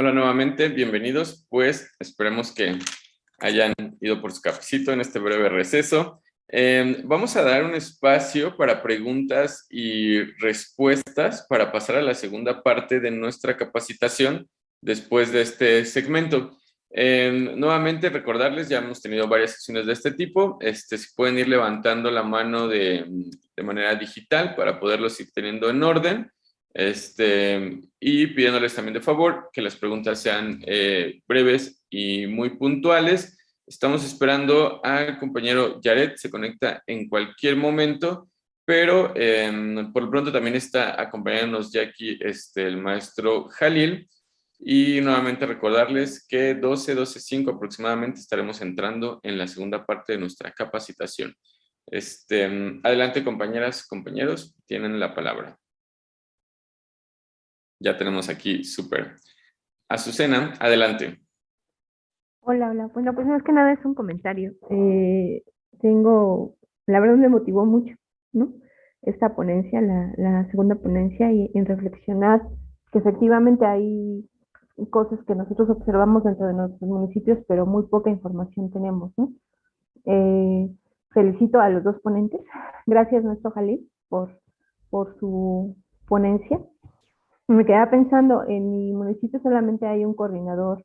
Hola nuevamente, bienvenidos. Pues esperemos que hayan ido por su cafecito en este breve receso. Em, vamos a dar un espacio para preguntas y respuestas para pasar a la segunda parte de nuestra capacitación después de este segmento. Em, nuevamente recordarles, ya hemos tenido varias sesiones de este tipo, este, si pueden ir levantando la mano de, de manera digital para poderlos ir teniendo en orden. Este, y pidiéndoles también de favor que las preguntas sean eh, breves y muy puntuales. Estamos esperando al compañero Jared, se conecta en cualquier momento, pero em, por lo pronto también está acompañándonos ya aquí este, el maestro Jalil. Y nuevamente recordarles que 12, 12, 5 aproximadamente estaremos entrando en la segunda parte de nuestra capacitación. Este, adelante compañeras, compañeros, tienen la palabra. Ya tenemos aquí, súper. Azucena, adelante. Hola, hola. Bueno, pues más que nada es un comentario. Eh, tengo, la verdad me motivó mucho, ¿no? Esta ponencia, la, la segunda ponencia, y en reflexionar que efectivamente hay cosas que nosotros observamos dentro de nuestros municipios, pero muy poca información tenemos, ¿no? Eh, felicito a los dos ponentes. Gracias, nuestro Jalil, por, por su ponencia me quedaba pensando, en mi municipio solamente hay un coordinador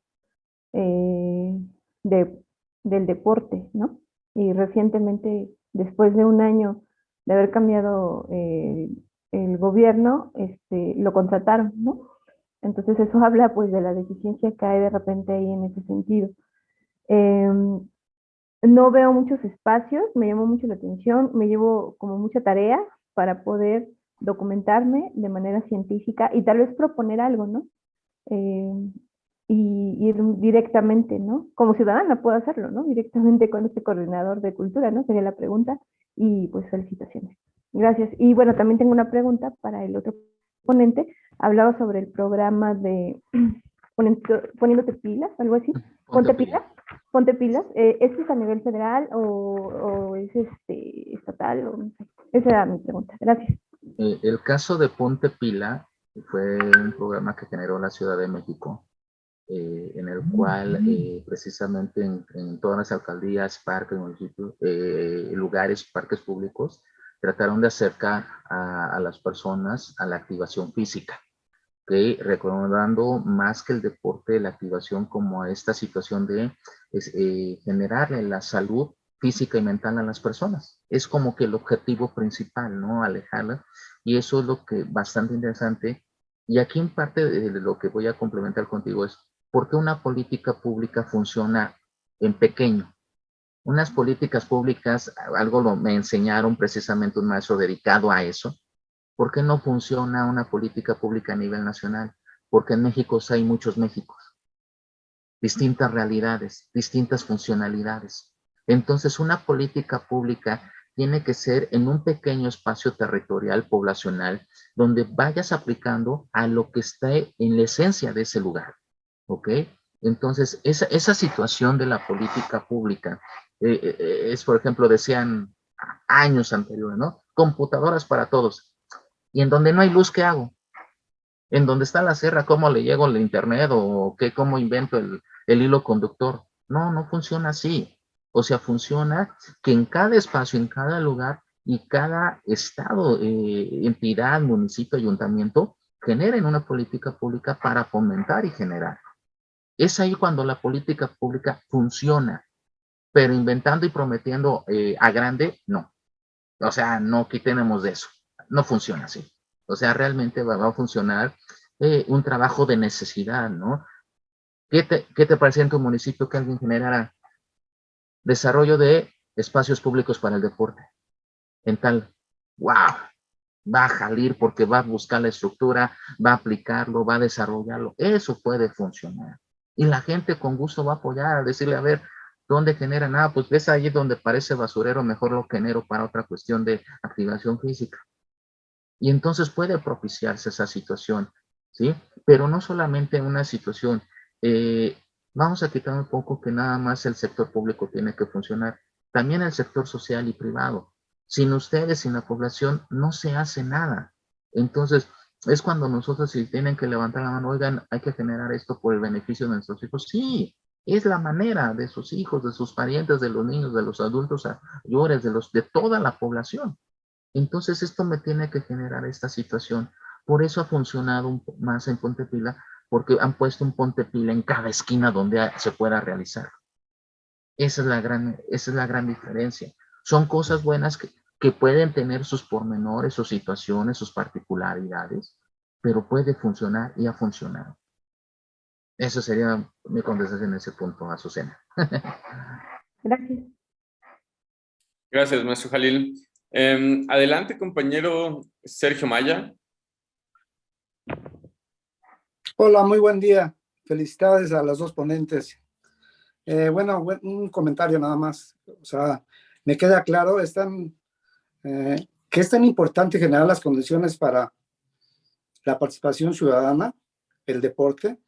eh, de, del deporte, ¿no? Y recientemente, después de un año de haber cambiado eh, el gobierno, este, lo contrataron, ¿no? Entonces eso habla pues de la deficiencia que hay de repente ahí en ese sentido. Em, no veo muchos espacios, me llamó mucho la atención, me llevo como mucha tarea para poder documentarme de manera científica y tal vez proponer algo, ¿no? Eh, y ir directamente, ¿no? Como ciudadana puedo hacerlo, ¿no? Directamente con este coordinador de cultura, ¿no? Sería la pregunta y pues felicitaciones. Gracias. Y bueno, también tengo una pregunta para el otro ponente. Hablaba sobre el programa de poniéndote pilas, algo así. Ponte, pilas. Ponte pilas. Eh, ¿Este es a nivel federal o, o es este estatal? O, Esa era mi pregunta. Gracias. Eh, el caso de Ponte Pila fue un programa que generó la Ciudad de México, eh, en el cual eh, precisamente en, todas las alcaldías, parques, municipios, lugares, parques públicos, trataron de acercar a, las personas a la activación física, ¿okay? recomendando más que el deporte, la activación como esta situación de generarle la salud física y mental a las personas. Es como que el objetivo principal, ¿no? Alejarlas. Y eso es lo que bastante interesante. Y aquí en parte de lo que voy a complementar contigo es, ¿por qué una política pública funciona en pequeño? Unas políticas públicas, algo lo, me enseñaron precisamente un maestro dedicado a eso. ¿Por qué no funciona una política pública a nivel nacional? Porque en México hay muchos Méxicos, distintas realidades, distintas funcionalidades. Entonces, una política pública tiene que ser en un pequeño espacio territorial poblacional donde vayas aplicando a lo que está en la esencia de ese lugar. ¿Ok? Entonces, esa, situación de la política pública eh, eh, eh, es, por ejemplo, decían años anteriores, ¿no? Computadoras para todos. Y en donde no hay luz, ¿qué hago? En donde está la sierra, ¿cómo le llego al internet o qué, cómo invento el, el hilo conductor? No, no funciona así. O sea, funciona que en cada espacio, en cada lugar y cada estado, eh, entidad, municipio, ayuntamiento, generen una política pública para fomentar y generar. Es ahí cuando la política pública funciona, pero inventando y prometiendo eh, a grande, no. O sea, no quitenemos de eso. No funciona así. O sea, realmente va, a funcionar eh, un trabajo de necesidad, ¿no? ¿Qué te, ¿Qué te parece en tu municipio que alguien generara Desarrollo de espacios públicos para el deporte. En tal, wow, va a salir porque va a buscar la estructura, va a aplicarlo, va a desarrollarlo. Eso puede funcionar. Y la gente con gusto va a apoyar, a decirle, a ver, ¿dónde generan? Ah, pues ves ahí donde parece basurero, mejor lo genero para otra cuestión de activación física. Y entonces puede propiciarse esa situación, ¿sí? Pero no solamente una situación, eh, Vamos a quitar un poco que nada más el sector público tiene que funcionar. También el sector social y privado. Sin ustedes, sin la población, no se hace nada. Entonces, es cuando nosotros si tienen que levantar la mano, oigan, hay que generar esto por el beneficio de nuestros hijos. Sí, es la manera de sus hijos, de sus parientes, de los niños, de los adultos mayores, de, los, de toda la población. Entonces esto me tiene que generar esta situación. Por eso ha funcionado más en Ponte Pila, porque han puesto un Ponte Pila en cada esquina donde se pueda realizar. Esa es la gran, esa es la gran diferencia. Son cosas buenas que, que pueden tener sus pormenores, sus situaciones, sus particularidades, pero puede funcionar y ha funcionado. Eso sería mi contestación en ese punto, Azucena. Gracias. Gracias, maestro Jalil. Em, adelante, compañero Sergio Maya. Hola, muy buen día. Felicidades a las dos ponentes. Eh, bueno, un comentario nada más. O sea, me queda claro, están, eh, que es tan importante generar las condiciones para la participación ciudadana, el deporte,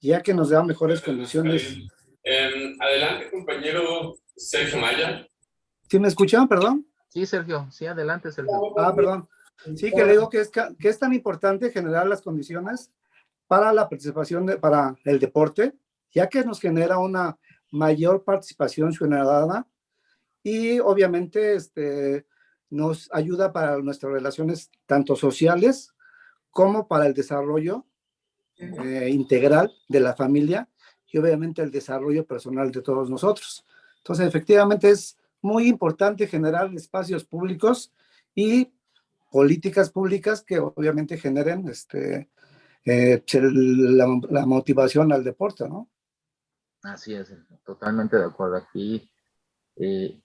ya que nos da mejores condiciones. Em, adelante, compañero Sergio Maya. ¿Sí me escuchan, perdón? Sí, Sergio. Sí, adelante, Sergio. Ah, perdón. Sí, que le digo que es, que es tan importante generar las condiciones para la participación, de, para el deporte, ya que nos genera una mayor participación ciudadana y obviamente este, nos ayuda para nuestras relaciones tanto sociales como para el desarrollo eh, integral de la familia y obviamente el desarrollo personal de todos nosotros. Entonces, efectivamente es muy importante generar espacios públicos y políticas públicas que obviamente generen este, eh, la, motivación al deporte, ¿no? Así es, totalmente de acuerdo. Aquí eh,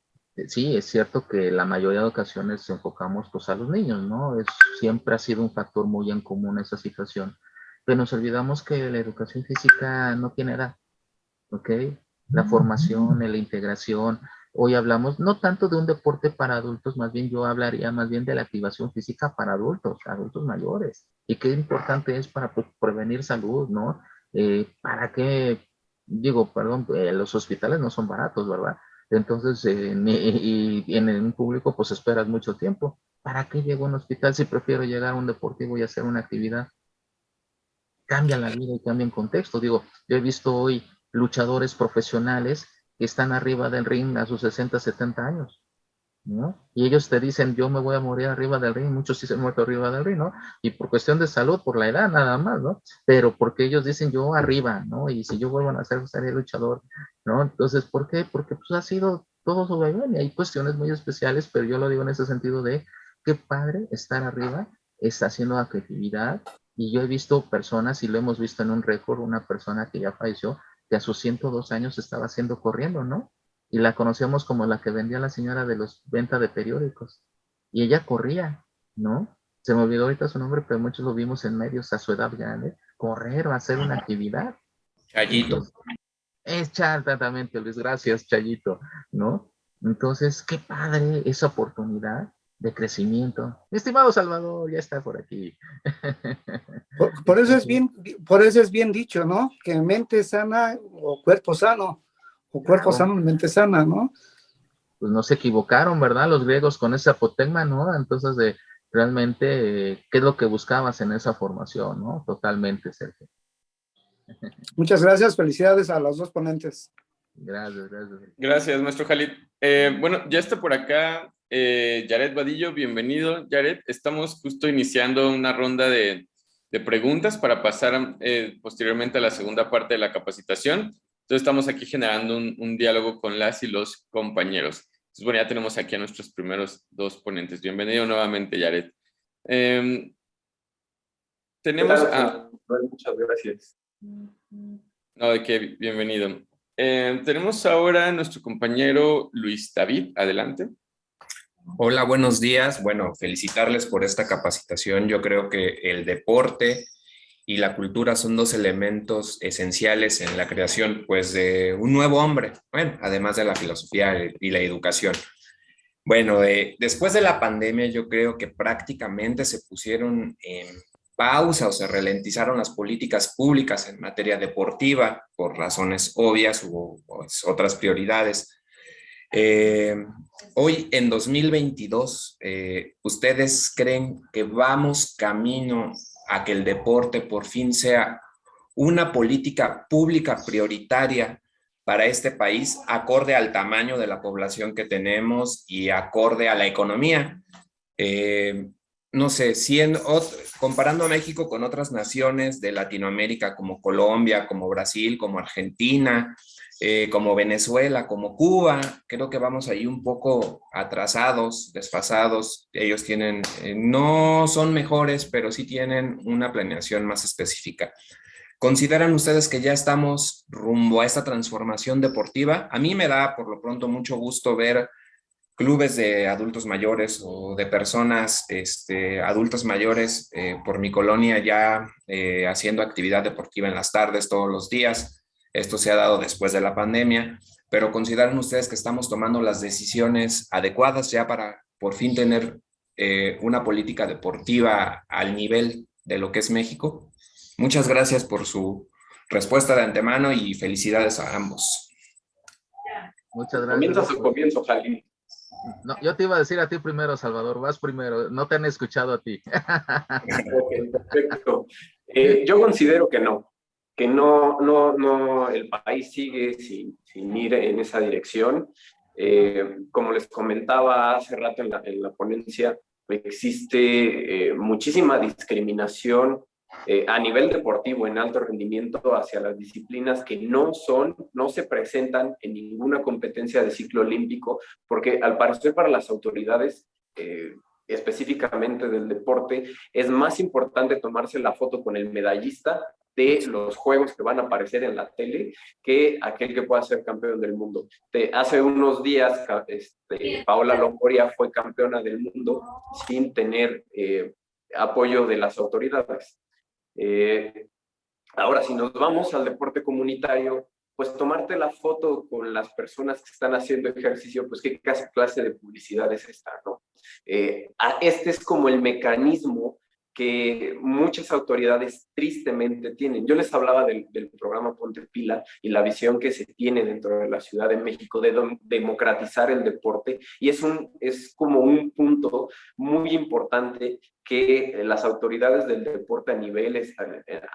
sí, es cierto que la mayoría de ocasiones enfocamos pues, a los niños, ¿no? Es, siempre ha sido un factor muy en común esa situación. Pero nos olvidamos que la educación física no tiene edad, ¿ok? La formación, la integración. Hoy hablamos no tanto de un deporte para adultos, más bien yo hablaría más bien de la activación física para adultos, adultos mayores y qué importante es para prevenir salud, ¿no? Eh, para qué, digo, perdón, eh, los hospitales no son baratos, ¿verdad? Entonces, eh, y, en un público, pues esperas mucho tiempo. ¿Para qué llego a un hospital si prefiero llegar a un deportivo y hacer una actividad? Cambia la vida y cambia el contexto. Digo, yo he visto hoy luchadores profesionales que están arriba del ring a sus 60, 70 años y ellos te dicen, yo me voy a morir arriba del ring, muchos sí se han muerto arriba del ring, ¿no? Y por cuestión de salud, por la edad nada más, ¿no? Pero porque ellos dicen, yo arriba, ¿no? Y si yo vuelvo a nacer, seré luchador, ¿no? Entonces, ¿por qué? Porque pues ha sido todo sobre y hay cuestiones muy especiales, pero yo lo digo en ese sentido de, qué padre estar arriba, está haciendo actividad, y yo he visto personas, y lo hemos visto en un récord, una persona que ya falleció, que a sus 102 años estaba haciendo corriendo, ¿no? Y la conocíamos como la que vendía la señora de los venta de periódicos. Y ella corría, ¿no? Se me olvidó ahorita su nombre, pero muchos lo vimos en medios a su edad grande, correr o hacer una actividad. Chayito. Es exactamente, Luis, gracias, Chayito, ¿no? Entonces, qué padre esa oportunidad de crecimiento. estimado Salvador, ya está por aquí. Por, por, eso es bien, por eso es bien dicho, ¿no? Que mente sana o cuerpo sano o cuerpo sano, mente sana, ¿no? Pues no se equivocaron, ¿verdad? Los griegos con ese apotegma, ¿no? Entonces, de, realmente, ¿qué es lo que buscabas en esa formación, ¿no? Totalmente, Sergio. Muchas gracias, felicidades a los dos ponentes. Gracias, gracias. Gracias, maestro Jalid. Eh, bueno, ya está por acá eh, Jared Vadillo, bienvenido. Jared, estamos justo iniciando una ronda de, preguntas para pasar eh, posteriormente a la segunda parte de la capacitación. Entonces estamos aquí generando un, diálogo con las y los compañeros. Entonces, bueno, ya tenemos aquí a nuestros primeros dos ponentes. Bienvenido nuevamente, Yaret. Em, tenemos a... Muchas gracias. No, de qué, bienvenido. Em, tenemos ahora a nuestro compañero Luis David. Adelante. Hola, buenos días. Bueno, felicitarles por esta capacitación. Yo creo que el deporte y la cultura son dos elementos esenciales en la creación pues, de un nuevo hombre, bueno, además de la filosofía y la educación. Bueno, después de la pandemia yo creo que prácticamente se pusieron en pausa o se ralentizaron las políticas públicas en materia deportiva por razones obvias, pues, otras prioridades. Eh, hoy en 2022, eh, ¿ustedes creen que vamos camino a que el deporte por fin sea una política pública prioritaria para este país, acorde al tamaño de la población que tenemos y acorde a la economía? Eh, no sé, siendo, comparando a México con otras naciones de Latinoamérica como Colombia, como Brasil, como Argentina, eh, como Venezuela, como Cuba, creo que vamos ahí un poco atrasados, desfasados. Ellos tienen, eh, no son mejores, pero sí tienen una planeación más específica. ¿Consideran ustedes que ya estamos rumbo a esta transformación deportiva? A mí me da por lo pronto mucho gusto ver clubes de adultos mayores o de personas este, adultos mayores eh, por mi colonia ya haciendo actividad deportiva en las tardes todos los días esto se ha dado después de la pandemia, pero consideran ustedes que estamos tomando las decisiones adecuadas ya para por fin tener eh, una política deportiva al nivel de lo que es México. Muchas gracias por su respuesta de antemano y felicidades a ambos. Muchas gracias. Comienza su comienzo, Jali. No, yo te iba a decir a ti primero, Salvador, vas primero, no te han escuchado a ti. perfecto. Eh, yo considero que no que no, no, no, el país sigue sin, sin ir en esa dirección. Eh, como les comentaba hace rato en la, en la ponencia, existe eh, muchísima discriminación eh, a nivel deportivo en alto rendimiento hacia las disciplinas que no son, no se presentan en ninguna competencia de ciclo olímpico, porque al parecer para las autoridades específicamente del deporte, es más importante tomarse la foto con el medallista de los juegos que van a aparecer en la tele que aquel que pueda ser campeón del mundo. Hace unos días, este, Paola Longoria fue campeona del mundo sin tener eh, apoyo de las autoridades. Eh, ahora, si nos vamos al deporte comunitario, pues tomarte la foto con las personas que están haciendo ejercicio, pues qué clase de publicidad es esta, ¿no? Eh, este es como el mecanismo que muchas autoridades tristemente tienen. Yo les hablaba del, programa Ponte Pila y la visión que se tiene dentro de la Ciudad de México de democratizar el deporte y es, un, es como un punto muy importante que las autoridades del deporte a niveles,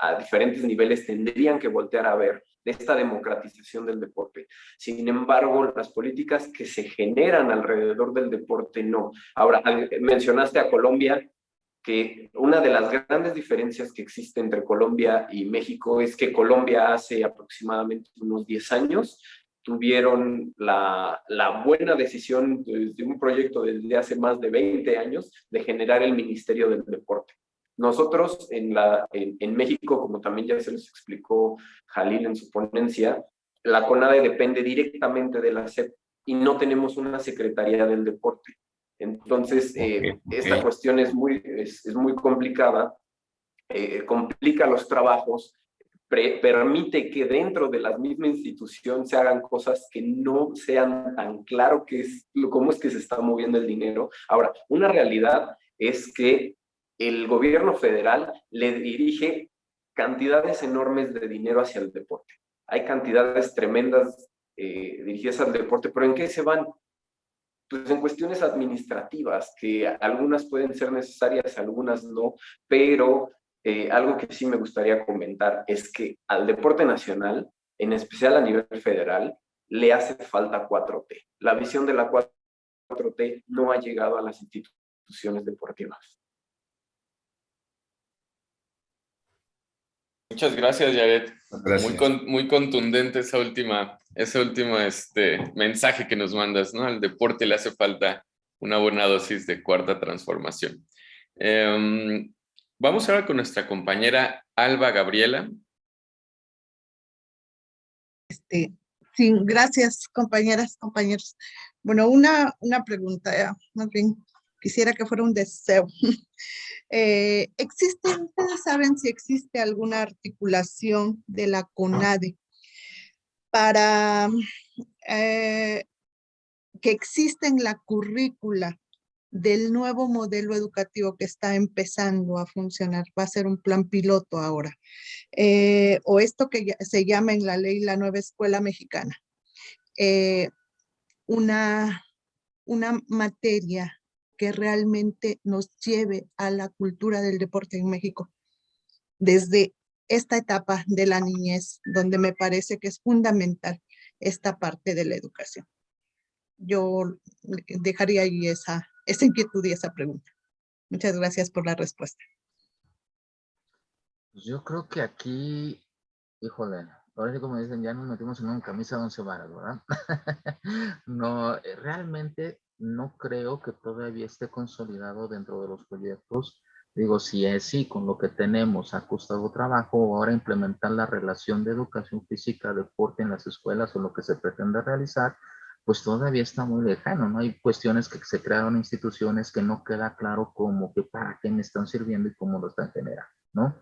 a, diferentes niveles tendrían que voltear a ver de esta democratización del deporte. Sin embargo, las políticas que se generan alrededor del deporte no. Ahora, mencionaste a Colombia, que una de las grandes diferencias que existe entre Colombia y México es que Colombia hace aproximadamente unos 10 años tuvieron la, buena decisión de, un proyecto desde hace más de 20 años de generar el Ministerio del Deporte. Nosotros en, la, en, en México, como también ya se les explicó Jalil en su ponencia, la CONADE depende directamente de la SEP y no tenemos una Secretaría del Deporte. Entonces, eh, esta cuestión es muy, es, muy complicada, eh, complica los trabajos, permite que dentro de la misma institución se hagan cosas que no sean tan claro que es, cómo es que se está moviendo el dinero. Ahora, una realidad es que el gobierno federal le dirige cantidades enormes de dinero hacia el deporte. Hay cantidades tremendas eh, dirigidas al deporte, pero ¿en qué se van? pues en cuestiones administrativas, que algunas pueden ser necesarias, algunas no, pero eh, algo que sí me gustaría comentar es que al deporte nacional, en especial a nivel federal, le hace falta 4T. La visión de la 4T no ha llegado a las instituciones deportivas. Muchas gracias, Yaret. Muy, muy contundente esa última, ese último este, mensaje que nos mandas, ¿no? Al deporte le hace falta una buena dosis de cuarta transformación. Em, vamos ahora con nuestra compañera Alba Gabriela. Este, sí, gracias, compañeras, compañeros. Bueno, una, una pregunta, más bien quisiera que fuera un deseo. Eh, ¿Existe, ustedes saben si existe alguna articulación de la CONADE para eh, que exista en la currícula del nuevo modelo educativo que está empezando a funcionar, va a ser un plan piloto ahora, eh, o esto que se llama en la ley la nueva escuela mexicana, una una materia que realmente nos lleve a la cultura del deporte en México desde esta etapa de la niñez, donde me parece que es fundamental esta parte de la educación. Yo dejaría ahí esa, esa inquietud y esa pregunta. Muchas gracias por la respuesta. Pues yo creo que aquí, híjole, ahora sí como dicen, ya nos metimos en una camisa de once varas, ¿verdad? no, eh, realmente no creo que todavía esté consolidado dentro de los proyectos. Digo, si es sí, con lo que tenemos ha costado trabajo, ahora implementar la relación de educación física, deporte en las escuelas o lo que se pretende realizar, pues todavía está muy lejano, ¿no? Hay cuestiones que se crearon instituciones que no queda claro cómo, que para qué están sirviendo y cómo lo están generando, ¿no?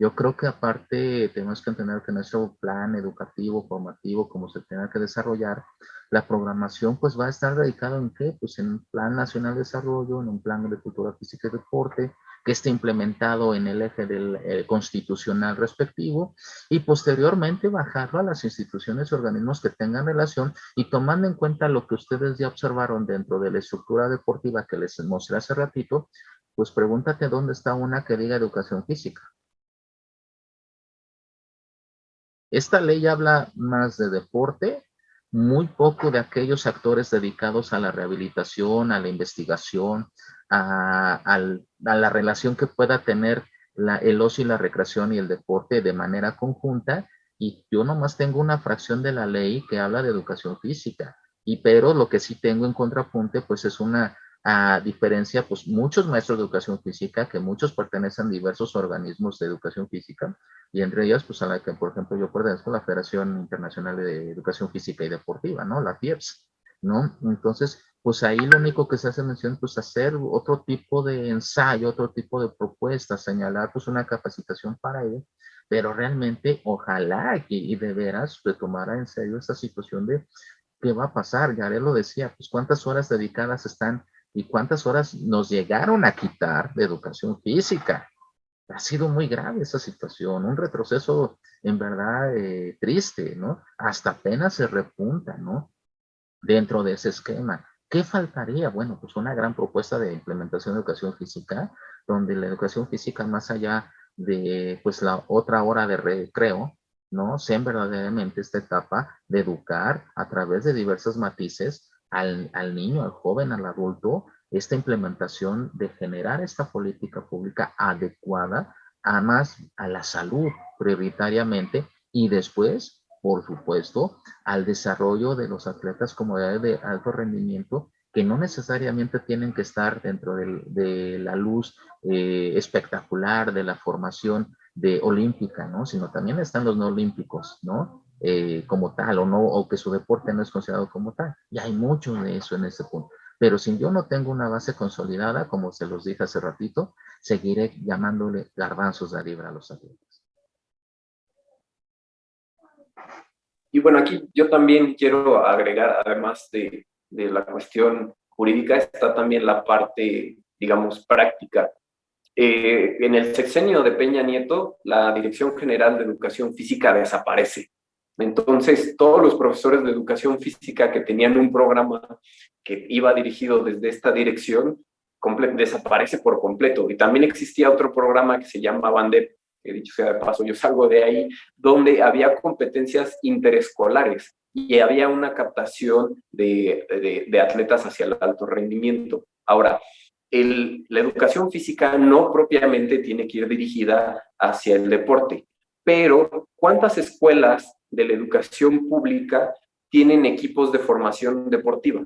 Yo creo que aparte tenemos que entender que nuestro plan educativo, formativo, como se tenga que desarrollar, la programación pues va a estar dedicada en qué? Pues en un plan nacional de desarrollo, en un plan de cultura física y deporte, que esté implementado en el eje del eh, constitucional respectivo y posteriormente bajarlo a las instituciones y organismos que tengan relación y tomando en cuenta lo que ustedes ya observaron dentro de la estructura deportiva que les mostré hace ratito, pues pregúntate dónde está una que diga educación física. Esta ley habla más de deporte, muy poco de aquellos actores dedicados a la rehabilitación, a la investigación, a, la relación que pueda tener el ocio y la recreación y el deporte de manera conjunta. Y yo nomás tengo una fracción de la ley que habla de educación física. Y pero lo que sí tengo en contrapunte, pues es una a diferencia, pues muchos maestros de educación física, que muchos pertenecen a diversos organismos de educación física, y entre ellos, pues a la que, por ejemplo, yo pertenezco a la Federación Internacional de Educación Física y Deportiva, ¿no? La FIEPS, ¿no? Entonces, pues ahí lo único que se hace mención, pues hacer otro tipo de ensayo, otro tipo de propuesta, señalar pues una capacitación para ellos, pero realmente ojalá que, y de veras retomara en serio esta situación de qué va a pasar, ya lo decía, pues cuántas horas dedicadas están y cuántas horas nos llegaron a quitar de educación física. Ha sido muy grave esa situación, un retroceso en verdad eh, triste, ¿no? Hasta apenas se repunta, ¿no? Dentro de ese esquema. ¿Qué faltaría? Bueno, pues una gran propuesta de implementación de educación física, donde la educación física más allá de pues la otra hora de recreo, ¿no? Sean verdaderamente esta etapa de educar a través de diversos matices al, al niño, al joven, al adulto, esta implementación de generar esta política pública adecuada a más a la salud prioritariamente y después, por supuesto, al desarrollo de los atletas como de alto rendimiento que no necesariamente tienen que estar dentro de, la luz eh, espectacular de la formación de olímpica, ¿no? Sino también están los no olímpicos, ¿no? Eh, como tal o no, o que su deporte no es considerado como tal. Y hay mucho de eso en ese punto. Pero si yo no tengo una base consolidada, como se los dije hace ratito, seguiré llamándole garbanzos de libra a los atletas. Y bueno, aquí yo también quiero agregar, además de, de la cuestión jurídica, está también la parte, digamos, práctica. Eh, en el sexenio de Peña Nieto, la Dirección General de Educación Física desaparece. Entonces, todos los profesores de educación física que tenían un programa que iba dirigido desde esta dirección, desaparece por completo. Y también existía otro programa que se llama BANDEP, que dicho sea de paso, yo salgo de ahí, donde había competencias interescolares y había una captación de, de, atletas hacia el alto rendimiento. Ahora, la educación física no propiamente tiene que ir dirigida hacia el deporte, pero ¿cuántas escuelas de la educación pública tienen equipos de formación deportiva.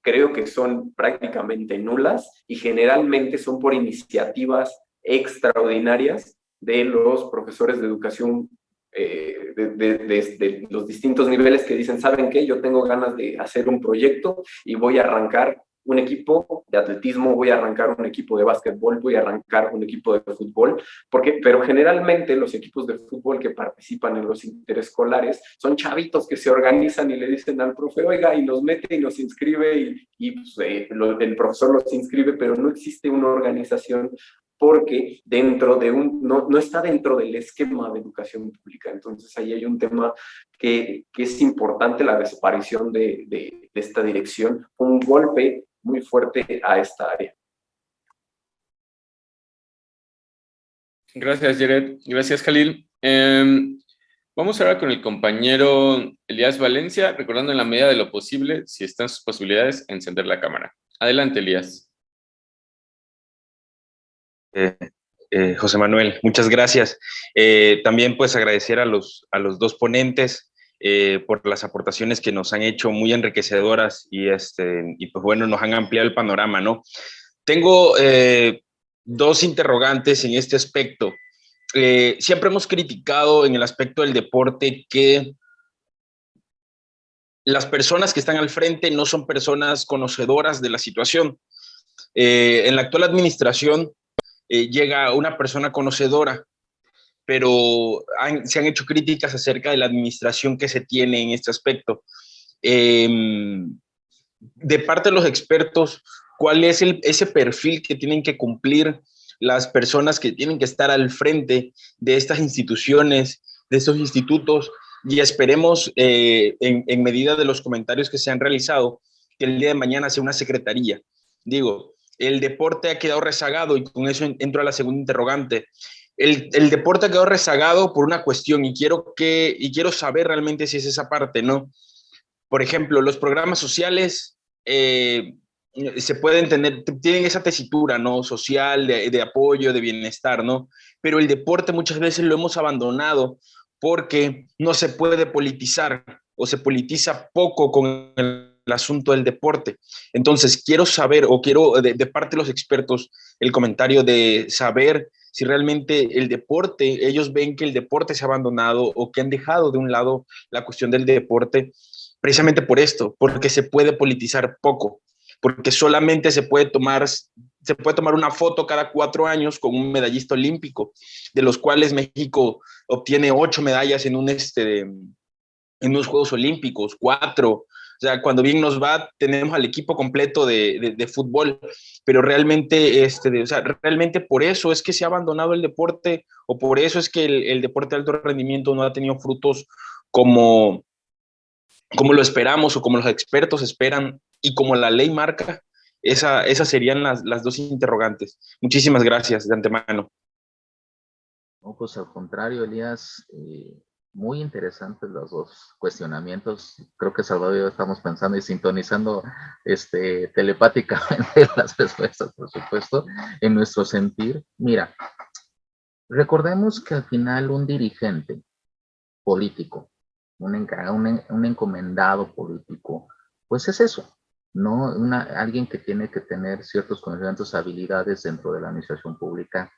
Creo que son prácticamente nulas y generalmente son por iniciativas extraordinarias de los profesores de educación eh, de, los distintos niveles que dicen, ¿saben qué? Yo tengo ganas de hacer un proyecto y voy a arrancar un equipo de atletismo, voy a arrancar un equipo de básquetbol, voy a arrancar un equipo de fútbol, porque, pero generalmente los equipos de fútbol que participan en los interescolares son chavitos que se organizan y le dicen al profe, oiga, y los mete y los inscribe y, y pues, eh, el profesor los inscribe, pero no existe una organización porque dentro de un, no, no está dentro del esquema de educación pública. Entonces ahí hay un tema que, que es importante, la desaparición de, de, de esta dirección, un golpe muy fuerte a esta área. Gracias, Jared. Gracias, Khalil. Eh, vamos ahora con el compañero Elías Valencia, recordando en la medida de lo posible, si están sus posibilidades, encender la cámara. Adelante, Elías. Eh, eh, José Manuel, muchas gracias. Eh, también pues agradecer a los, a los dos ponentes por las aportaciones que nos han hecho muy enriquecedoras y, este, y pues bueno, nos han ampliado el panorama, ¿no? Tengo dos interrogantes en este aspecto. siempre hemos criticado en el aspecto del deporte que las personas que están al frente no son personas conocedoras de la situación. en la actual administración eh, llega una persona conocedora, pero se han hecho críticas acerca de la administración que se tiene en este aspecto. Em, de parte de los expertos, ¿cuál es ese perfil que tienen que cumplir las personas que tienen que estar al frente de estas instituciones, de estos institutos? Y esperemos, eh, en, en medida de los comentarios que se han realizado, que el día de mañana sea una secretaría. Digo, el deporte ha quedado rezagado y con eso entro a la segunda interrogante. El, deporte ha quedado rezagado por una cuestión y quiero, que, y quiero saber realmente si es esa parte, ¿no? Por ejemplo, los programas sociales eh, se pueden tener, tienen esa tesitura, ¿no? Social, de, de apoyo, de bienestar, ¿no? Pero el deporte muchas veces lo hemos abandonado porque no se puede politizar o se politiza poco con el el asunto del deporte. Entonces, quiero saber o quiero de, parte de los expertos el comentario de saber si realmente el deporte, ellos ven que el deporte se ha abandonado o que han dejado de un lado la cuestión del deporte precisamente por esto, porque se puede politizar poco, porque solamente se puede tomar se puede tomar una foto cada cuatro años con un medallista olímpico, de los cuales México obtiene ocho medallas en un este, unos Juegos Olímpicos, cuatro, sea, cuando bien nos va, tenemos al equipo completo de, de, fútbol, pero realmente, este, o sea, realmente por eso es que se ha abandonado el deporte o por eso es que el, el deporte de alto rendimiento no ha tenido frutos como, como lo esperamos o como los expertos esperan y como la ley marca, esa, esas serían las, las dos interrogantes. Muchísimas gracias de antemano. No, pues al contrario, Elías, eh, muy interesantes los dos cuestionamientos. Creo que Salvador y yo estamos pensando y sintonizando este, telepáticamente las respuestas, por supuesto, en nuestro sentir. Mira, recordemos que al final un dirigente político, un, un, un encomendado político, pues es eso, ¿no? Una, alguien que tiene que tener ciertos conocimientos, habilidades dentro de la administración pública,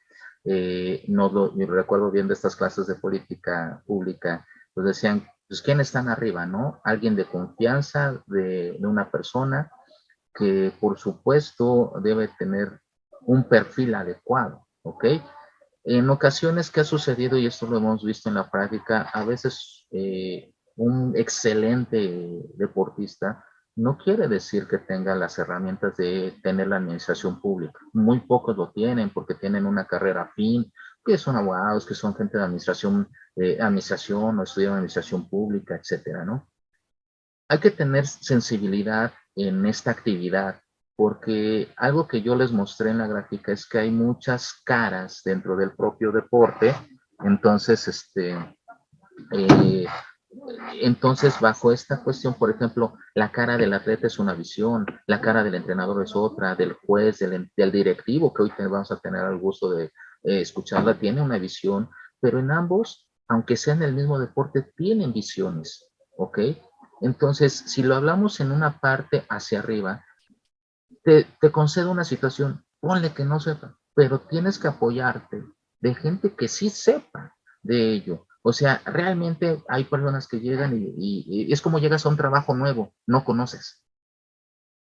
eh, no lo, recuerdo bien de estas clases de política pública, pues decían, pues ¿quién están arriba, no? Alguien de confianza de, una persona que por supuesto debe tener un perfil adecuado, ¿ok? En ocasiones que ha sucedido, y esto lo hemos visto en la práctica, a veces eh, un excelente deportista no quiere decir que tenga las herramientas de tener la administración pública. Muy pocos lo tienen porque tienen una carrera afín, que son abogados, que son gente de administración, eh, administración o estudian administración pública, etcétera, ¿no? Hay que tener sensibilidad en esta actividad porque algo que yo les mostré en la gráfica es que hay muchas caras dentro del propio deporte, entonces, este, eh, entonces, bajo esta cuestión, por ejemplo, la cara del atleta es una visión, la cara del entrenador es otra, del juez, del, directivo, que hoy vamos a tener el gusto de eh, escucharla, tiene una visión, pero en ambos, aunque sean el mismo deporte, tienen visiones, ¿ok? Entonces, si lo hablamos en una parte hacia arriba, te, te concedo una situación, ponle que no sepa, pero tienes que apoyarte de gente que sí sepa de ello, o sea, realmente hay personas que llegan y, es como llegas a un trabajo nuevo, no conoces.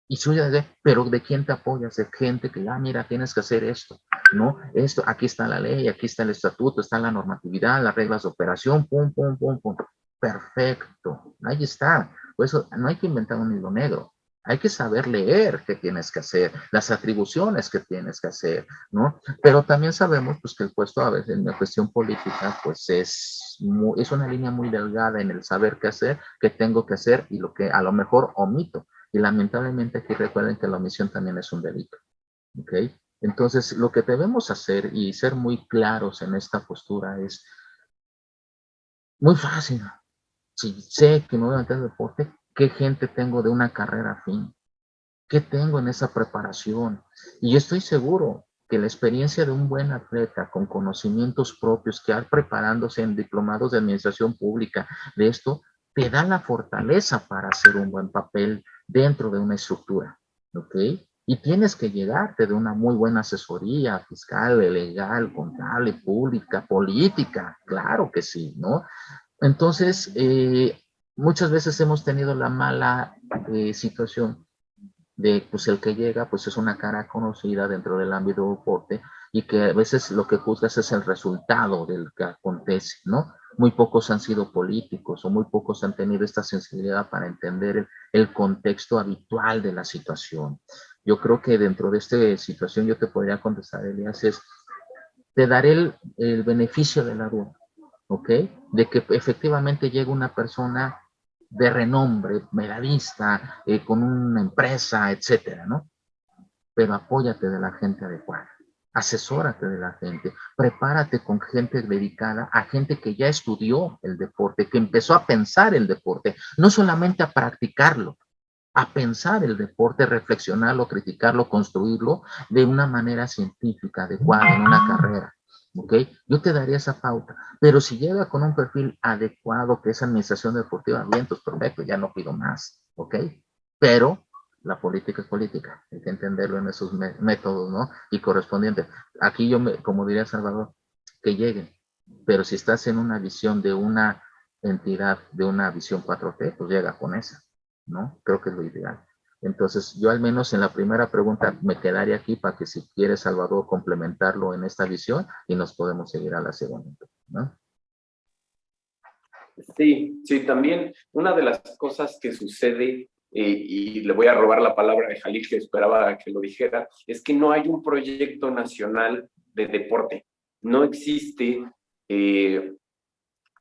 Y suya de, pero ¿de quién te apoyas? De gente que, ah, mira, tienes que hacer esto, ¿no? Esto, aquí está la ley, aquí está el estatuto, está la normatividad, las reglas de operación, pum, pum, pum, pum. Perfecto, ahí está. Por eso no hay que inventar un hilo negro. Hay que saber leer qué tienes que hacer, las atribuciones que tienes que hacer, ¿no? Pero también sabemos pues, que el puesto a veces en la cuestión política pues es, es una línea muy delgada en el saber qué hacer, qué tengo que hacer y lo que a lo mejor omito. Y lamentablemente aquí recuerden que la omisión también es un delito, ¿ok? Entonces, lo que debemos hacer y ser muy claros en esta postura es muy fácil. Si sé que me voy a meter deporte, ¿qué gente tengo de una carrera fin? ¿Qué tengo en esa preparación? Y estoy seguro que la experiencia de un buen atleta con conocimientos propios que ha preparándose en diplomados de administración pública de esto, te da la fortaleza para hacer un buen papel dentro de una estructura, ¿ok? Y tienes que llegarte de una muy buena asesoría fiscal, legal, contable, pública, política, claro que sí, ¿no? Entonces, eh, muchas veces hemos tenido la mala eh, situación de, pues el que llega, pues es una cara conocida dentro del ámbito deporte y que a veces lo que juzgas es el resultado del que acontece, ¿no? Muy pocos han sido políticos o muy pocos han tenido esta sensibilidad para entender el, el contexto habitual de la situación. Yo creo que dentro de esta situación yo te podría contestar, Elias, es, te daré el, el beneficio de la duda, ¿ok? De que efectivamente llega una persona de renombre, medallista, eh, con una empresa, etcétera, ¿no? Pero apóyate de la gente adecuada, asesórate de la gente, prepárate con gente dedicada a gente que ya estudió el deporte, que empezó a pensar el deporte, no solamente a practicarlo, a pensar el deporte, reflexionarlo, criticarlo, construirlo de una manera científica, adecuada, en una carrera. ¿Ok? Yo te daría esa pauta. Pero si llega con un perfil adecuado, que es administración deportiva, bien, pues perfecto, ya no pido más. ¿Ok? Pero la política es política. Hay que entenderlo en esos métodos, ¿no? Y correspondiente. Aquí yo, me, como diría Salvador, que lleguen. Pero si estás en una visión de una entidad, de una visión 4T, pues llega con esa. ¿no? Creo que es lo ideal. Entonces, yo al menos en la primera pregunta me quedaría aquí para que si quiere Salvador complementarlo en esta visión y nos podemos seguir a la segunda, ¿no? Sí, sí, también una de las cosas que sucede, eh, y le voy a robar la palabra de Jalil que esperaba que lo dijera, es que no hay un proyecto nacional de deporte. No existe eh,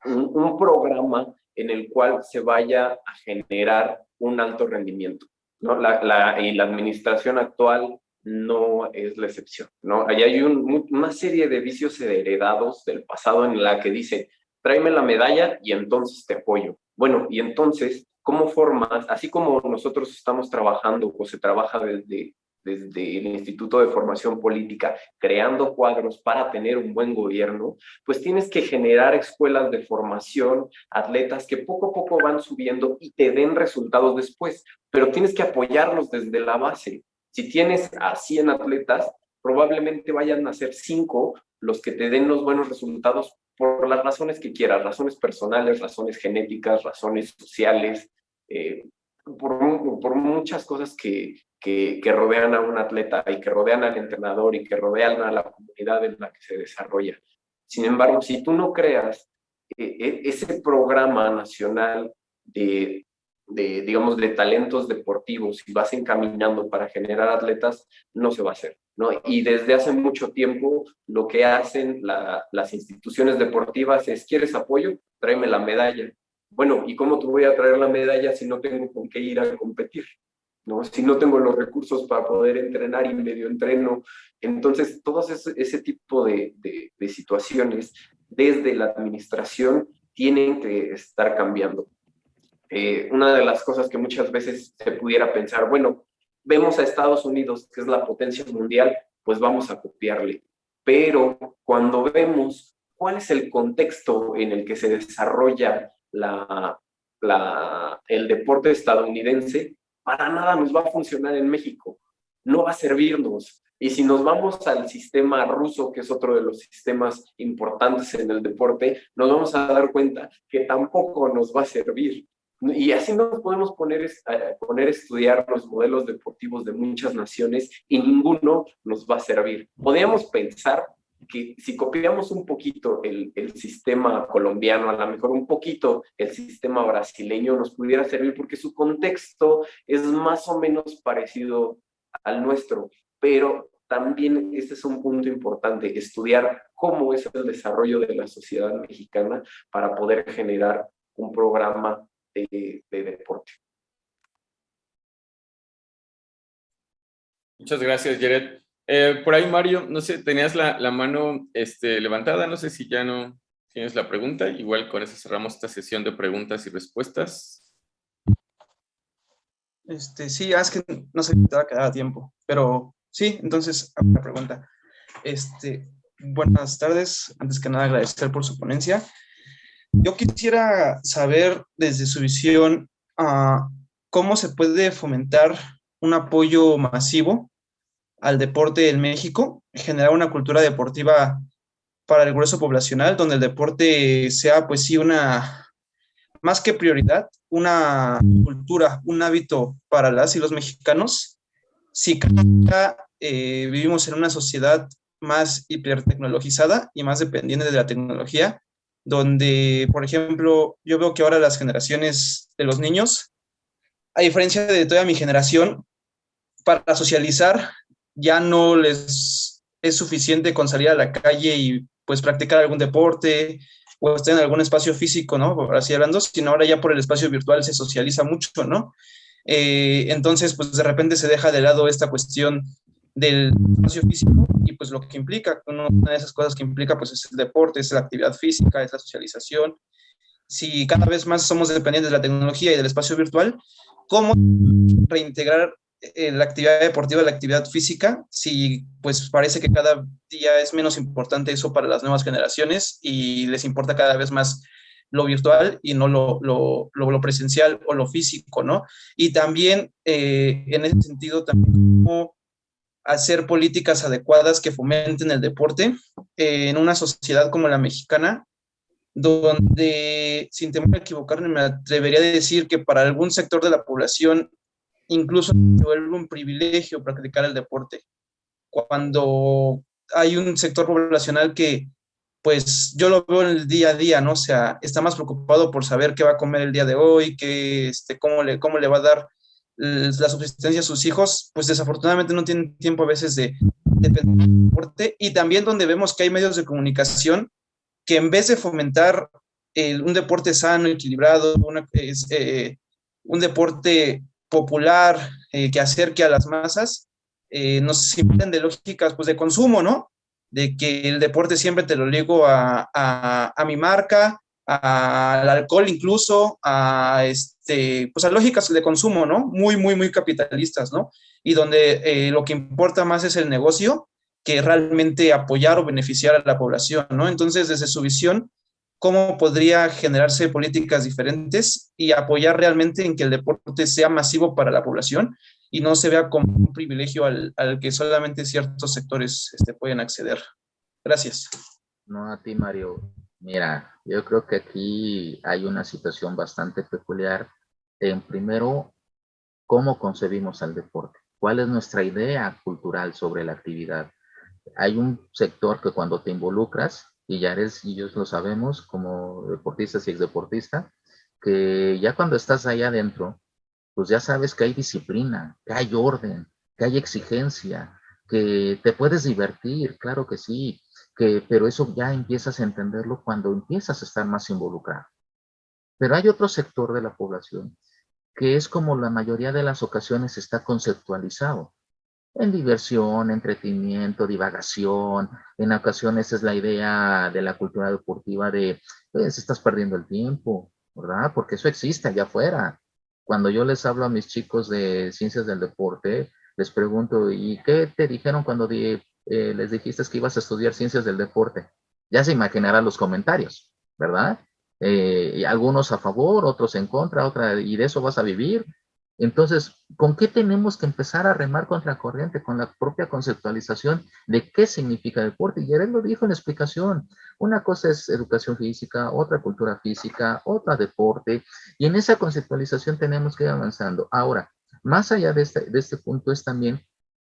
un, un programa en el cual se vaya a generar un alto rendimiento. ¿No? La, la, y la administración actual no es la excepción. ¿no? Hay un, una serie de vicios heredados del pasado en la que dicen, tráeme la medalla y entonces te apoyo. Bueno, y entonces, ¿cómo formas? Así como nosotros estamos trabajando o se trabaja desde desde el Instituto de Formación Política, creando cuadros para tener un buen gobierno, pues tienes que generar escuelas de formación, atletas que poco a poco van subiendo y te den resultados después, pero tienes que apoyarlos desde la base. Si tienes a 100 atletas, probablemente vayan a ser 5 los que te den los buenos resultados por las razones que quieras, razones personales, razones genéticas, razones sociales, eh, por, por, muchas cosas que, que, rodean a un atleta y que rodean al entrenador y que rodean a la comunidad en la que se desarrolla. Sin embargo, si tú no creas eh, eh, ese programa nacional de, de, digamos, de talentos deportivos y vas encaminando para generar atletas, no se va a hacer. ¿no? Y desde hace mucho tiempo lo que hacen las instituciones deportivas es, ¿quieres apoyo? Tráeme la medalla. Bueno, ¿y cómo te voy a traer la medalla si no tengo con qué ir a competir? ¿No? Si no tengo los recursos para poder entrenar y medio entreno. Entonces, todo ese, ese tipo de, de, situaciones desde la administración tienen que estar cambiando. Eh, una de las cosas que muchas veces se pudiera pensar, bueno, vemos a Estados Unidos, que es la potencia mundial, pues vamos a copiarle. Pero cuando vemos cuál es el contexto en el que se desarrolla la, la, el deporte estadounidense, para nada nos va a funcionar en México, no va a servirnos. Y si nos vamos al sistema ruso, que es otro de los sistemas importantes en el deporte, nos vamos a dar cuenta que tampoco nos va a servir. Y así nos podemos poner, a, poner a estudiar los modelos deportivos de muchas naciones y ninguno nos va a servir. Podríamos pensar que si copiamos un poquito el, el, sistema colombiano, a lo mejor un poquito el sistema brasileño nos pudiera servir porque su contexto es más o menos parecido al nuestro, pero también este es un punto importante, estudiar cómo es el desarrollo de la sociedad mexicana para poder generar un programa de, de deporte. Muchas gracias, Jared. Eh, por ahí, Mario, no sé, tenías la, la, mano este, levantada, no sé si ya no tienes la pregunta. Igual con eso cerramos esta sesión de preguntas y respuestas. Este, sí, es que no sé si te va a quedar a tiempo, pero sí, entonces, la pregunta. Este, buenas tardes, antes que nada agradecer por su ponencia. Yo quisiera saber desde su visión uh, cómo se puede fomentar un apoyo masivo al deporte en México, generar una cultura deportiva para el grueso poblacional, donde el deporte sea, pues sí, una, más que prioridad, una cultura, un hábito para las y los mexicanos. Si eh, vivimos en una sociedad más hipertecnologizada y más dependiente de la tecnología, donde, por ejemplo, yo veo que ahora las generaciones de los niños, a diferencia de toda mi generación, para socializar ya no les es suficiente con salir a la calle y pues practicar algún deporte o estar en algún espacio físico, ¿no? Por así hablando, sino ahora ya por el espacio virtual se socializa mucho, ¿no? Eh, entonces, pues de repente se deja de lado esta cuestión del espacio físico y pues lo que implica, una de esas cosas que implica pues es el deporte, es la actividad física, es la socialización. Si cada vez más somos dependientes de la tecnología y del espacio virtual, ¿cómo reintegrar eh, la actividad deportiva, la actividad física, si pues parece que cada día es menos importante eso para las nuevas generaciones y les importa cada vez más lo virtual y no lo, lo, lo, presencial o lo físico, ¿no? Y también eh, en ese sentido, también hacer políticas adecuadas que fomenten el deporte eh, en una sociedad como la mexicana, donde, sin temor a equivocarme, me atrevería a decir que para algún sector de la población incluso se vuelve un privilegio practicar el deporte. Cuando hay un sector poblacional que, pues yo lo veo en el día a día, ¿no? O sea, está más preocupado por saber qué va a comer el día de hoy, qué, este, cómo, le, cómo le va a dar la subsistencia a sus hijos, pues desafortunadamente no tienen tiempo a veces de, depender del deporte. Y también donde vemos que hay medios de comunicación que en vez de fomentar un deporte sano, equilibrado, eh, un deporte popular eh, que acerque a las masas, eh, nos simplen de lógicas pues, de consumo, ¿no? De que el deporte siempre te lo ligo a, a, mi marca, al alcohol incluso, a, este, pues a lógicas de consumo, ¿no? Muy, muy, muy capitalistas, ¿no? Y donde eh, lo que importa más es el negocio que realmente apoyar o beneficiar a la población, ¿no? Entonces, desde su visión, cómo podría generarse políticas diferentes y apoyar realmente en que el deporte sea masivo para la población y no se vea como un privilegio al, al que solamente ciertos sectores este, pueden acceder. Gracias. No, a ti, Mario. Mira, yo creo que aquí hay una situación bastante peculiar. En primero, ¿cómo concebimos al deporte? ¿Cuál es nuestra idea cultural sobre la actividad? Hay un sector que cuando te involucras, y ya eres, y yo lo sabemos como deportistas y exdeportista, que ya cuando estás ahí adentro, pues ya sabes que hay disciplina, que hay orden, que hay exigencia, que te puedes divertir, claro que sí, que, pero eso ya empiezas a entenderlo cuando empiezas a estar más involucrado. Pero hay otro sector de la población que es como la mayoría de las ocasiones está conceptualizado en diversión, entretenimiento, divagación. En ocasiones es la idea de la cultura deportiva de, pues estás perdiendo el tiempo, ¿verdad? Porque eso existe allá afuera. Cuando yo les hablo a mis chicos de ciencias del deporte, les pregunto, ¿y qué te dijeron cuando eh, les dijiste que ibas a estudiar ciencias del deporte? Ya se imaginarán los comentarios, ¿verdad? Eh, algunos a favor, otros en contra, otra, y de eso vas a vivir. Entonces, ¿con qué tenemos que empezar a remar contra corriente? Con la propia conceptualización de qué significa deporte. Y él lo dijo en explicación. Una cosa es educación física, otra cultura física, otra deporte. Y en esa conceptualización tenemos que ir avanzando. Ahora, más allá de este, este punto es también,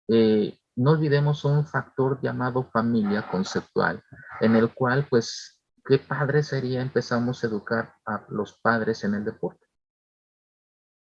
eh, no olvidemos un factor llamado familia conceptual, en el cual, pues, qué padre sería empezamos a educar a los padres en el deporte.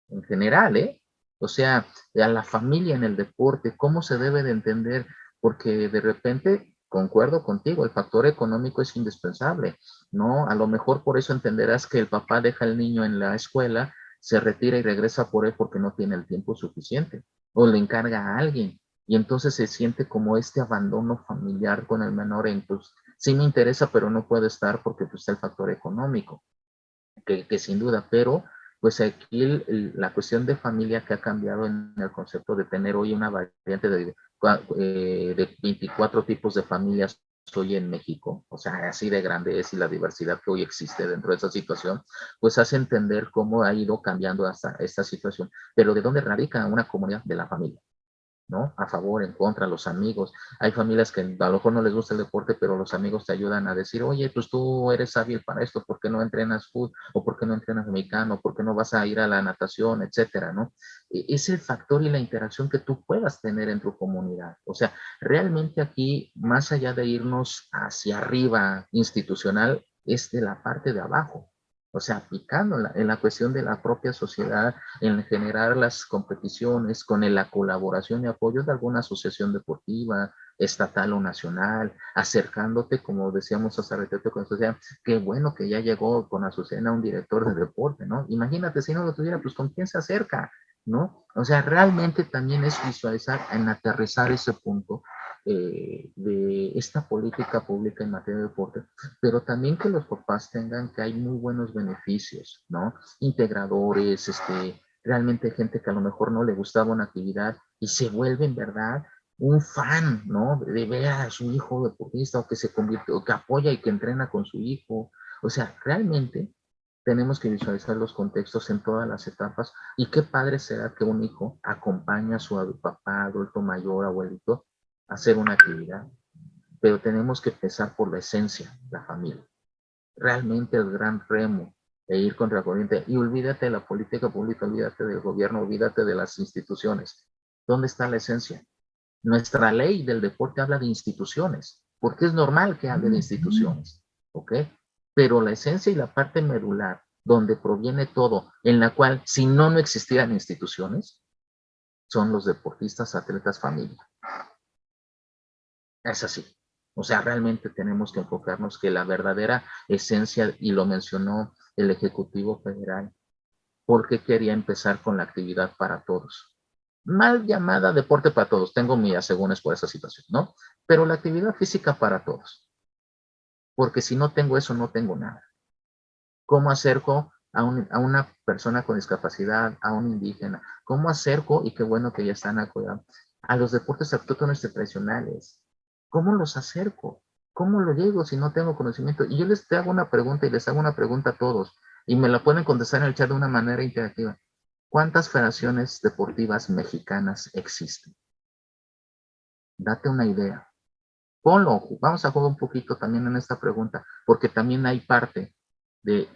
En general, ¿eh? O sea, a la familia en el deporte, cómo se debe de entender, porque de repente, concuerdo contigo, el factor económico es indispensable, ¿no? A lo mejor por eso entenderás que el papá deja al niño en la escuela, se retira y regresa por él porque no tiene el tiempo suficiente, o le encarga a alguien, y entonces se siente como este abandono familiar con el menor, entonces sí me interesa, pero no puede estar porque pues, está el factor económico, que, que sin duda, pero pues aquí la cuestión de familia que ha cambiado en el concepto de tener hoy una variante de, eh, de 24 tipos de familias hoy en México, o sea, así de grande es y la diversidad que hoy existe dentro de esa situación, pues hace entender cómo ha ido cambiando hasta esta situación, pero de dónde radica una comunidad de la familia. ¿No? A favor, en contra, los amigos. Hay familias que a lo mejor no les gusta el deporte, pero los amigos te ayudan a decir, oye, pues tú eres hábil para esto, ¿por qué no entrenas fútbol? ¿O por qué no entrenas mexicano? ¿Por qué no vas a ir a la natación? Etcétera, ¿no? E, es el factor y la interacción que tú puedas tener en tu comunidad. O sea, realmente aquí, más allá de irnos hacia arriba institucional, es de la parte de abajo. O sea, aplicando en la, cuestión de la propia sociedad, en generar las competiciones con la colaboración y apoyo de alguna asociación deportiva, estatal o nacional, acercándote, como decíamos hace ratito con sociedad, qué bueno que ya llegó con Azucena un director de deporte, ¿no? Imagínate, si no lo tuviera, pues con quién se acerca, ¿no? O sea, realmente también es visualizar, en aterrizar ese punto eh, de esta política pública en materia de deporte, pero también que los papás tengan que hay muy buenos beneficios, ¿no? Integradores, este, realmente gente que a lo mejor no le gustaba una actividad y se vuelve en verdad un fan, ¿no? De ver a su hijo deportista o que se convierte, o que apoya y que entrena con su hijo. O sea, realmente tenemos que visualizar los contextos en todas las etapas y qué padre será que un hijo acompañe a su papá, adulto mayor, abuelito, hacer una actividad, pero tenemos que empezar por la esencia, la familia. Realmente el gran remo e ir contra corriente. Y olvídate de la política pública, olvídate del gobierno, olvídate de las instituciones. ¿Dónde está la esencia? Nuestra ley del deporte habla de instituciones, porque es normal que hable de instituciones, ¿ok? Pero la esencia y la parte medular, donde proviene todo, en la cual si no, no existieran instituciones, son los deportistas, atletas, familia. Es así. O sea, realmente tenemos que enfocarnos que la verdadera esencia, y lo mencionó el Ejecutivo Federal, porque quería empezar con la actividad para todos. Mal llamada deporte para todos, tengo mi asegúnes por esa situación, ¿no? Pero la actividad física para todos. Porque si no tengo eso, no tengo nada. ¿Cómo acerco a, una persona con discapacidad, a un indígena? ¿Cómo acerco, y qué bueno que ya están acudiendo, a los deportes autóctonos tradicionales? ¿Cómo los acerco? ¿Cómo lo llego si no tengo conocimiento? Y yo les hago una pregunta y les hago una pregunta a todos y me la pueden contestar en el chat de una manera interactiva. ¿Cuántas federaciones deportivas mexicanas existen? Date una idea. Ponlo, vamos a jugar un poquito también en esta pregunta, porque también hay parte de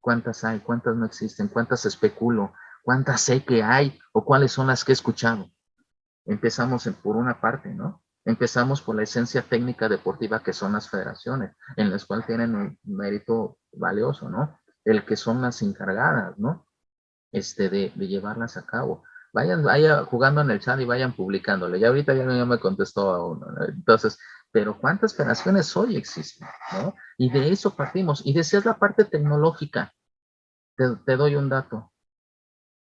cuántas hay, cuántas no existen, cuántas especulo, cuántas sé que hay o cuáles son las que he escuchado. Empezamos por una parte, ¿no? Empezamos por la esencia técnica deportiva que son las federaciones, en las cuales tienen un mérito valioso, ¿no? El que son las encargadas, ¿no? Este, de, llevarlas a cabo. Vayan, vayan jugando en el chat y vayan publicándole. Ya ahorita ya, me contestó a uno. Entonces, pero ¿cuántas federaciones hoy existen? ¿no? Y de eso partimos. Y decías la parte tecnológica. Te, te doy un dato.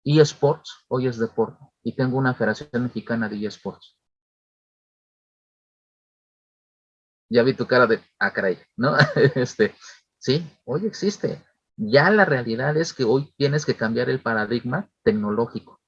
eSports hoy es deporte. Y tengo una federación mexicana de eSports. Ya vi tu cara de, ah, ¿no? este, sí, hoy existe. Ya la realidad es que hoy tienes que cambiar el paradigma tecnológico.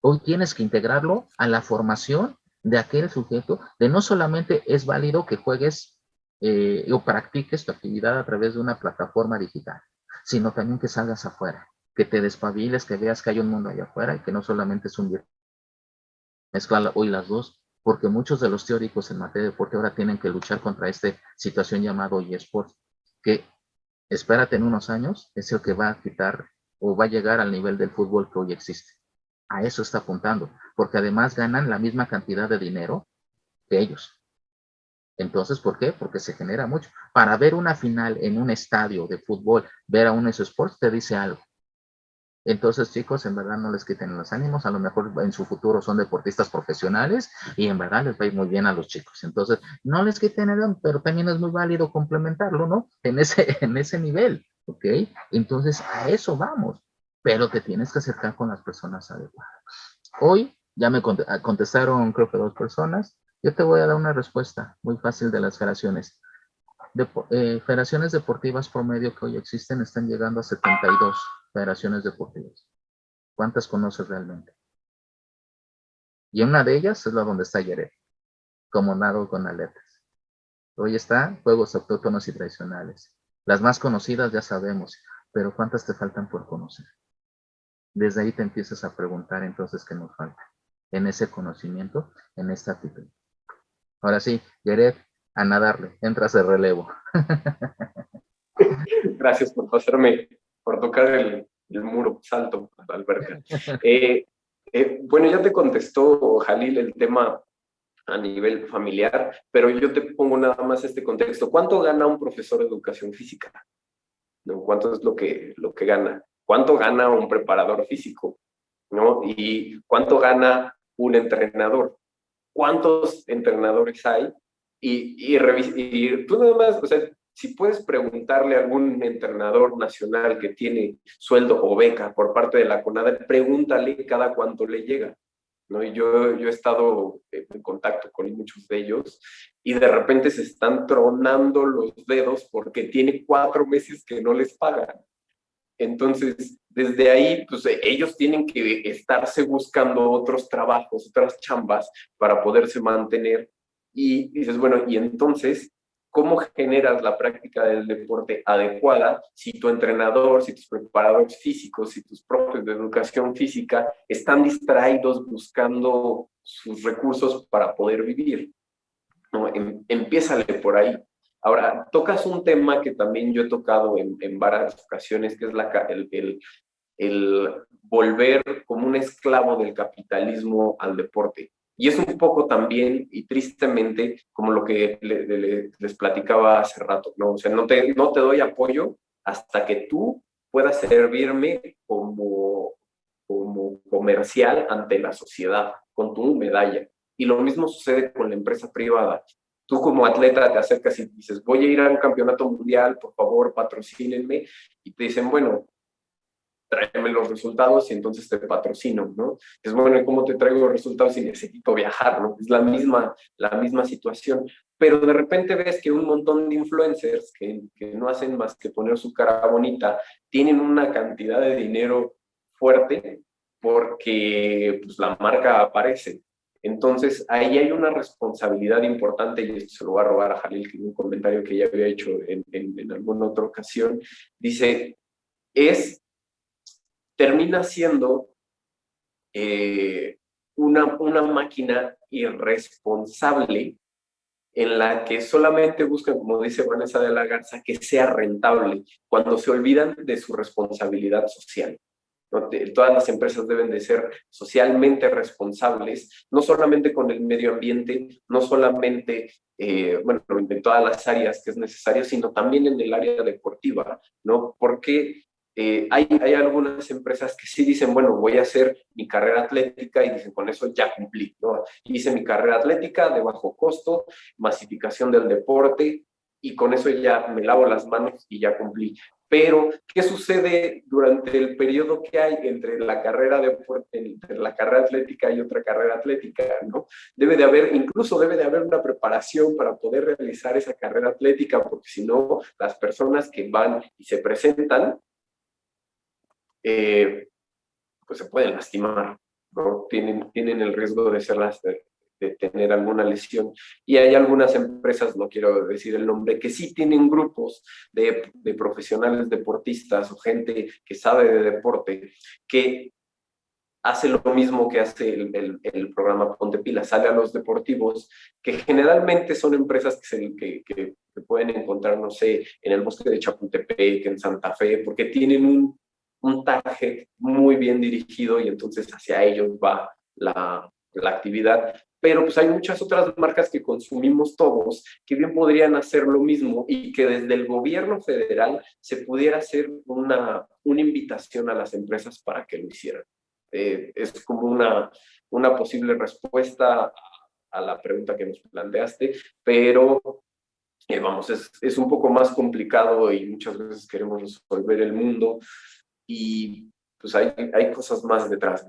Hoy tienes que integrarlo a la formación de aquel sujeto, de no solamente es válido que juegues eh, o practiques tu actividad a través de una plataforma digital, sino también que salgas afuera, que te despabiles, que veas que hay un mundo allá afuera y que no solamente es un mezcla hoy las dos, porque muchos de los teóricos en materia de deporte ahora tienen que luchar contra esta situación llamado eSports, que espérate en unos años es el que va a quitar o va a llegar al nivel del fútbol que hoy existe. A eso está apuntando, Porque además ganan la misma cantidad de dinero que ellos. Entonces, ¿por qué? Porque se genera mucho. Para ver una final en un estadio de fútbol, ver a un Sports te dice algo. Entonces, chicos, en verdad no les quiten los ánimos, a lo mejor en su futuro son deportistas profesionales y en verdad les va muy bien a los chicos. Entonces, no les quiten el pero también es muy válido complementarlo, ¿no? En ese, en ese nivel, ¿ok? Entonces, a eso vamos, pero te tienes que acercar con las personas adecuadas. Hoy ya me contestaron, creo que dos personas. Yo te voy a dar una respuesta muy fácil de las federaciones. De, eh, federaciones deportivas promedio que hoy existen están llegando a 72 federaciones deportivas. ¿Cuántas conoces realmente? Y una de ellas es la donde está Yeret, como nado con aletas. Hoy está Juegos Autóctonos y Tradicionales. Las más conocidas ya sabemos, pero ¿cuántas te faltan por conocer? Desde ahí te empiezas a preguntar entonces qué nos falta en ese conocimiento, en esta actitud. Ahora sí, Yeret, a nadarle, entras de relevo. Gracias por pasarme por tocar el, muro salto a. Eh, eh, bueno, ya te contestó Jalil el tema a nivel familiar, pero yo te pongo nada más este contexto. ¿Cuánto gana un profesor de educación física? ¿No? ¿Cuánto es lo que, lo que gana? ¿Cuánto gana un preparador físico? ¿No? ¿Y cuánto gana un entrenador? ¿Cuántos entrenadores hay? Y, y, y tú nada más, o sea, si puedes preguntarle a algún entrenador nacional que tiene sueldo o beca por parte de la CONADE, pregúntale cada cuánto le llega. ¿no? Y yo, yo he estado en contacto con muchos de ellos y de repente se están tronando los dedos porque tiene cuatro meses que no les pagan. Entonces, desde ahí, pues ellos tienen que estarse buscando otros trabajos, otras chambas para poderse mantener. Y dices, bueno, y entonces cómo generas la práctica del deporte adecuada si tu entrenador, si tus preparadores físicos, si tus profes de educación física están distraídos buscando sus recursos para poder vivir. ¿no? Em, por ahí. Ahora, tocas un tema que también yo he tocado en, varias ocasiones, que es el volver como un esclavo del capitalismo al deporte. Y es un poco también, y tristemente, como lo que les platicaba hace rato, ¿no? O sea, no te, no te doy apoyo hasta que tú puedas servirme como, como comercial ante la sociedad, con tu medalla. Y lo mismo sucede con la empresa privada. Tú como atleta te acercas y dices, voy a ir a un campeonato mundial, por favor, patrocínenme. Y te dicen, bueno, tráeme los resultados y entonces te patrocino, ¿no? Es bueno, ¿y cómo te traigo los resultados si necesito viajar, ¿no? Es la misma, la misma situación. Pero de repente ves que un montón de influencers que, que no hacen más que poner su cara bonita, tienen una cantidad de dinero fuerte porque pues, la marca aparece. Entonces, ahí hay una responsabilidad importante, y esto se lo voy a robar a Jalil, que un comentario que ya había hecho en, en, en alguna otra ocasión, dice, es termina siendo eh, una, una máquina irresponsable en la que solamente buscan, como dice Vanessa de la Garza, que sea rentable, cuando se olvidan de su responsabilidad social. Todas las empresas deben de ser socialmente responsables, no solamente con el medio ambiente, no solamente, eh, bueno, en todas las áreas que es necesario, sino también en el área deportiva, ¿no? Porque eh, hay, hay, algunas empresas que sí dicen, bueno, voy a hacer mi carrera atlética y dicen, con eso ya cumplí, ¿no? Hice mi carrera atlética de bajo costo, masificación del deporte y con eso ya me lavo las manos y ya cumplí. Pero, ¿qué sucede durante el periodo que hay entre la carrera deporte, entre la carrera atlética y otra carrera atlética, ¿no? Debe de haber, incluso debe de haber una preparación para poder realizar esa carrera atlética, porque si no, las personas que van y se presentan eh, pues se pueden lastimar, ¿no? Tienen, tienen el riesgo de, ser las, de, tener alguna lesión. Y hay algunas empresas, no quiero decir el nombre, que sí tienen grupos de, de profesionales deportistas o gente que sabe de deporte, que hace lo mismo que hace el, el, programa Ponte Pila, sale a los deportivos, que generalmente son empresas que, se, que, que, pueden encontrar, no sé, en el bosque de Chapultepec, en Santa Fe, porque tienen un un target muy bien dirigido y entonces hacia ellos va la, la actividad, pero pues hay muchas otras marcas que consumimos todos que bien podrían hacer lo mismo y que desde el gobierno federal se pudiera hacer una, una invitación a las empresas para que lo hicieran. Eh, es como una, una posible respuesta a, la pregunta que nos planteaste, pero eh, vamos, es, es un poco más complicado y muchas veces queremos resolver el mundo y pues hay, hay cosas más detrás.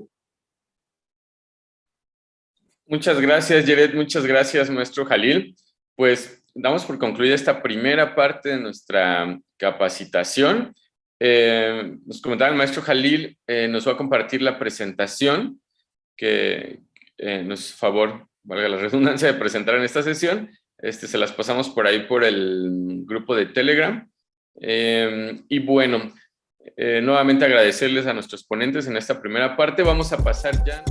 Muchas gracias, Jared. Muchas gracias, maestro Jalil. Pues damos por concluida esta primera parte de nuestra capacitación. Eh, nos comentaba el maestro Jalil, eh, nos va a compartir la presentación que eh, nos favor, valga la redundancia, de presentar en esta sesión. Este, se las pasamos por ahí por el grupo de Telegram. y bueno, nuevamente agradecerles a nuestros ponentes en esta primera parte. Vamos a pasar ya...